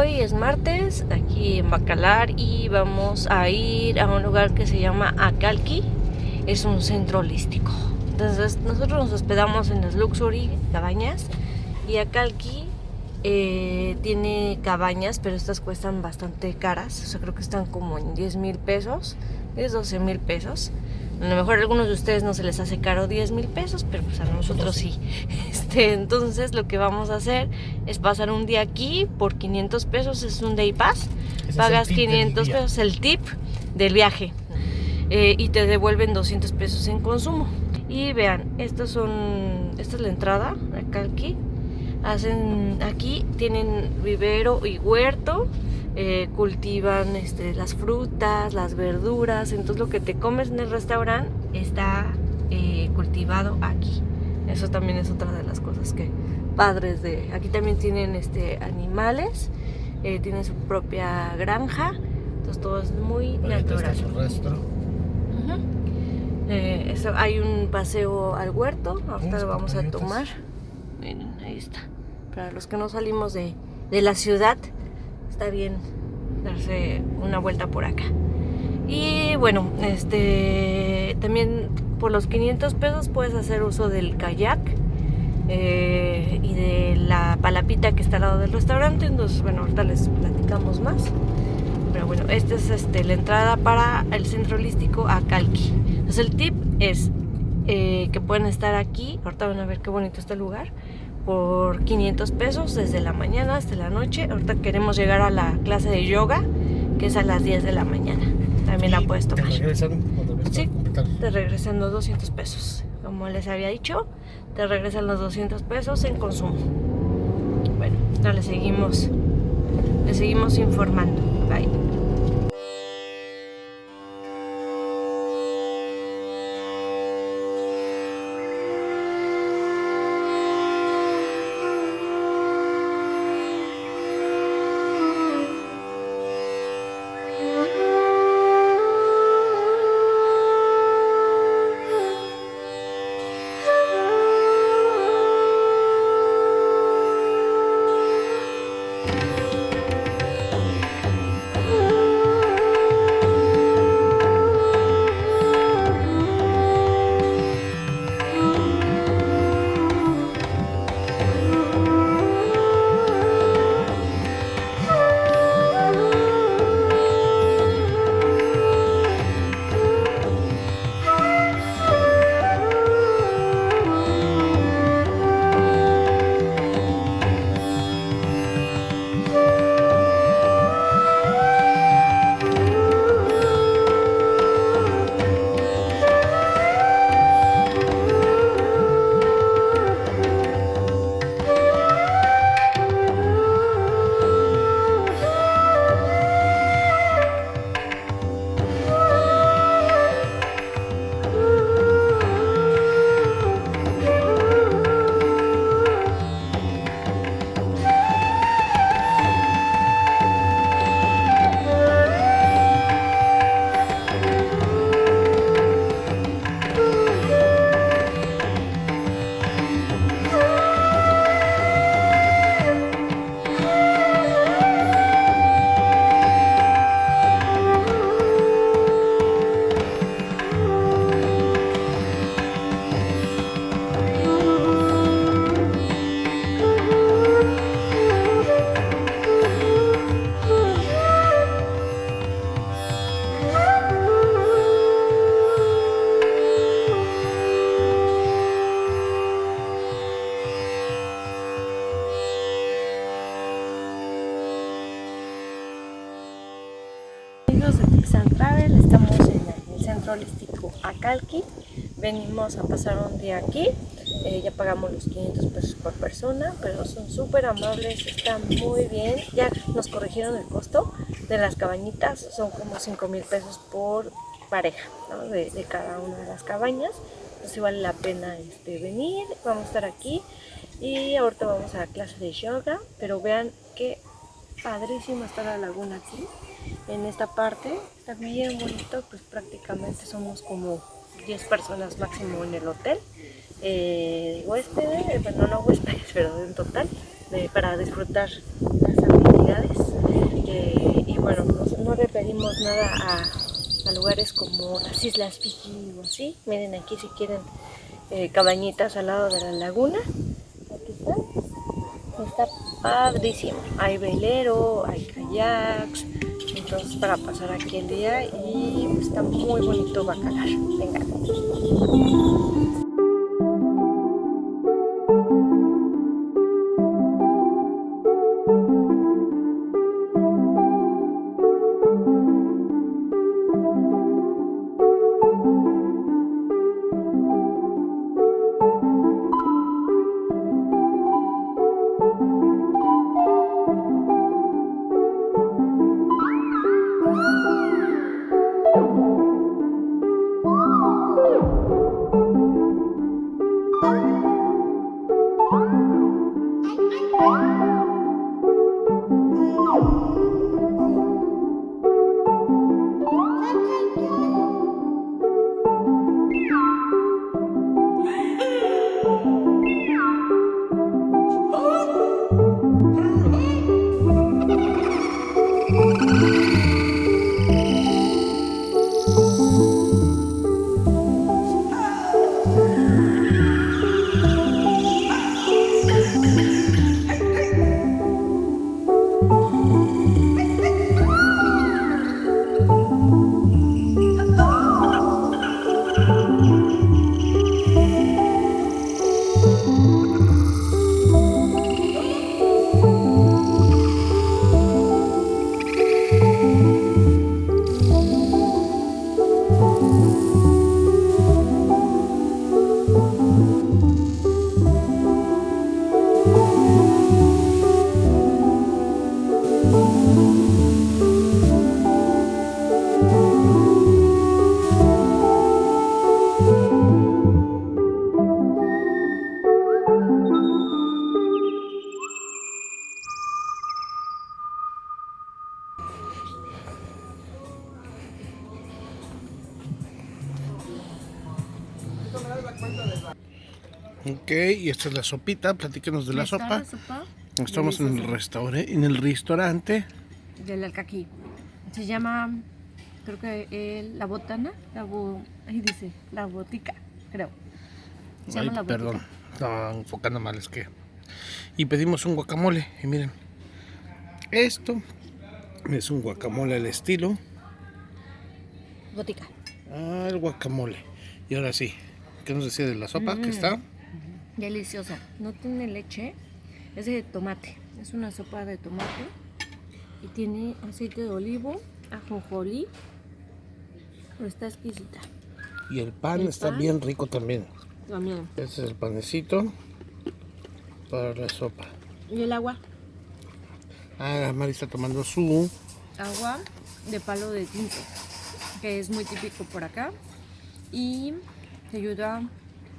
hoy es martes, aquí en Bacalar y vamos a ir a un lugar que se llama Acalqui. Es un centro holístico. Entonces nosotros nos hospedamos en las Luxury Cabañas y Acalqui eh, tiene cabañas, pero estas cuestan bastante caras. O sea, creo que están como en 10 mil pesos, 10, 12 mil pesos. A lo mejor a algunos de ustedes no se les hace caro 10 mil pesos, pero pues a nosotros sí. Este, entonces lo que vamos a hacer es pasar un día aquí por 500 pesos, es un day pass. Pagas 500 pesos, el tip del viaje. Eh, y te devuelven 200 pesos en consumo. Y vean, estos son, esta es la entrada, acá aquí. Hacen, aquí tienen vivero y huerto eh, cultivan este, las frutas, las verduras, entonces lo que te comes en el restaurante está eh, cultivado aquí. Eso también es otra de las cosas que padres de... Aquí también tienen este, animales, eh, tienen su propia granja, entonces todo es muy natural. eso, hay un paseo al huerto, ahorita lo vamos a tomar. Miren, ahí está. Para los que no salimos de, de la ciudad, está bien darse una vuelta por acá. Y bueno, este también por los 500 pesos puedes hacer uso del kayak eh, y de la palapita que está al lado del restaurante. Entonces, bueno, ahorita les platicamos más. Pero bueno, esta es este, la entrada para el centro holístico a Calqui. Entonces, el tip es eh, que pueden estar aquí. Ahorita van a ver qué bonito está el lugar por 500 pesos desde la mañana hasta la noche. Ahorita queremos llegar a la clase de yoga, que es a las 10 de la mañana. También la puedes tomar. ¿Te regresan? Sí, te regresan los 200 pesos. Como les había dicho, te regresan los 200 pesos en consumo. Bueno, ahora le seguimos, le seguimos informando. Bye. Holístico Acalqui. Venimos a pasar un día aquí. Eh, ya pagamos los 500 pesos por persona, pero son súper amables, están muy bien. Ya nos corrigieron el costo de las cabañitas, son como 5 mil pesos por pareja de, cada una de las cabañas. Entonces vale la pena este, venir, vamos a estar aquí y ahorita vamos a la clase de yoga, pero vean qué padrísima está la laguna aquí en esta parte. Está bien bonito, pues prácticamente somos como 10 personas máximo en el hotel. Eh, huéspedes, bueno no huéspedes, pero en total, para disfrutar la salida Este, y bueno, no, referimos nada a, lugares como las Islas Fiji o así. Miren aquí si quieren eh, cabañitas al lado de la laguna. Aquí está. Está padrísimo. Hay velero, hay kayaks. Entonces para pasar aquí el día y está muy bonito Bacalar. Venga. Ok, y esta es la sopita, platíquenos de la sopa. Estamos en el restaurante, en el restaurante del Alcaquí. Se llama, creo que la botana, la ahí dice, la botica, creo. Se llama la perdón, estaba enfocando mal, es que. Y pedimos un guacamole, y miren, esto es un guacamole al estilo. Botica. Ah, el guacamole. Y ahora sí, ¿qué nos decía de la sopa? que está? Deliciosa. No tiene leche. Es de tomate. Es una sopa de tomate. Y tiene aceite de olivo, ajonjolí. Pero está exquisita. Y el pan está bien rico también. También. Este es el panecito para la sopa. ¿Y el agua? Ah, Mari está tomando su... Agua de palo de tinto, que es muy típico por acá. Y te ayuda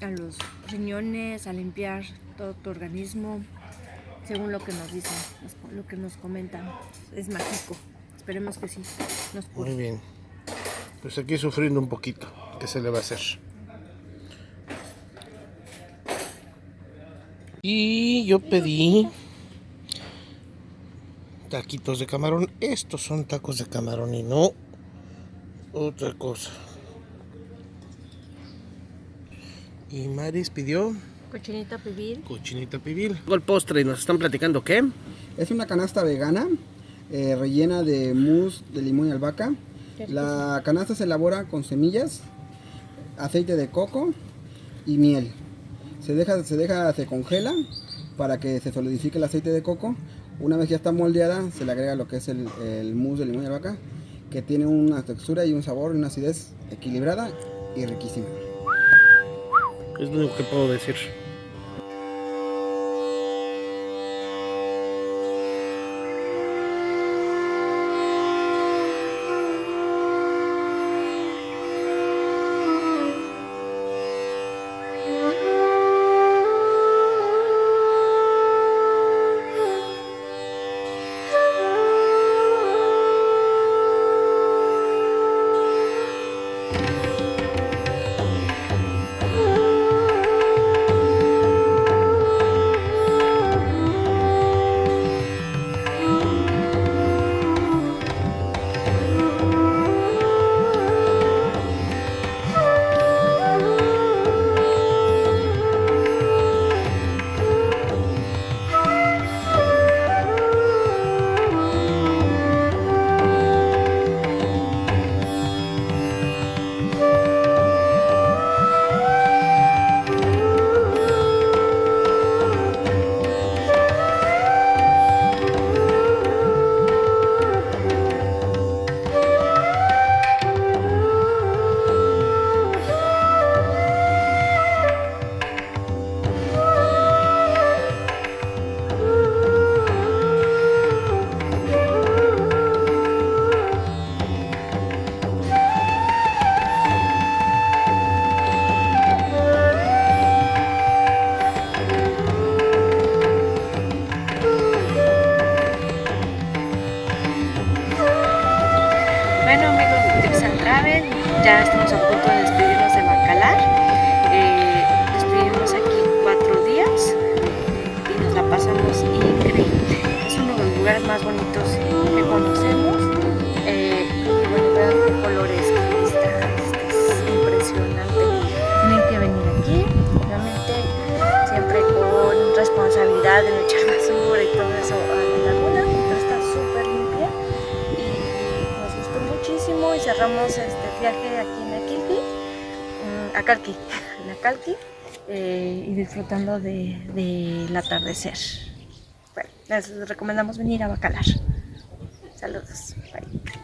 a los riñones, a limpiar todo tu organismo, según lo que nos dicen, lo que nos comentan. Es mágico. Esperemos que sí. Nos Muy bien. Pues aquí sufriendo un poquito. ¿Qué se le va a hacer? Y yo pedí taquitos de camarón. Estos son tacos de camarón y no otra cosa. Y Maris pidió... Cochinita pibil. Cochinita pibil. El postre y nos están platicando qué. Es una canasta vegana eh, rellena de mousse de limón y albahaca. La canasta se elabora con semillas, aceite de coco y miel. Se deja, se deja, se congela para que se solidifique el aceite de coco. Una vez ya está moldeada, se le agrega lo que es el, el mousse de limón y albahaca, que tiene una textura y un sabor y una acidez equilibrada y riquísima. Es lo único que puedo decir. Ya estamos a punto de despedirnos de Bacalar. Eh, despedimos aquí cuatro días y nos la pasamos increíble. Es uno de los lugares más bonitos que conocemos. Mm, Acalqui, en Acalqui eh, y disfrutando de, del atardecer. Bueno, les recomendamos venir a Bacalar. Saludos. Bye.